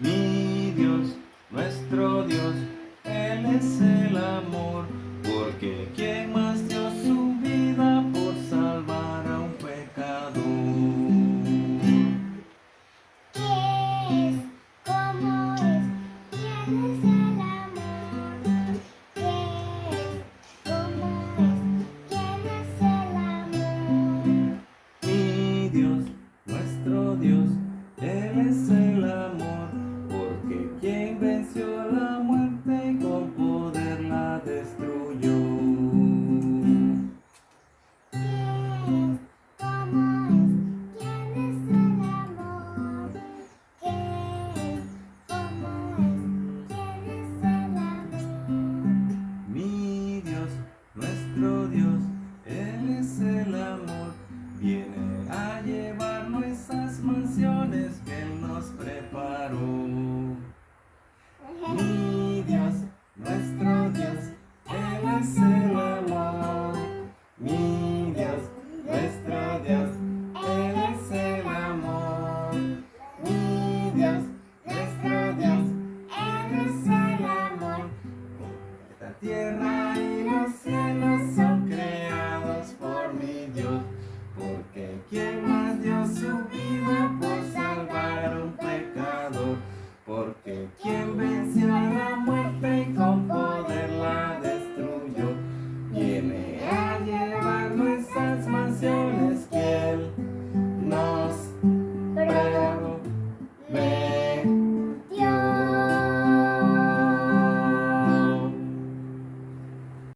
Mi Dios, nuestro Dios, Él es el amor, porque quien más dio su vida por salvar a un pecador. ¿Qué es? ¿Cómo es? ¿Quién es el amor? ¿Qué es? ¿Cómo es? ¿Quién es el amor? Mi Dios, nuestro Dios, Él es el amor. que nos preparó. Mi Dios, nuestro Dios, Él es el amor. Mi Dios, nuestro Dios, Él es el amor. Mi Dios, nuestro Dios, Él es el amor. Esta tierra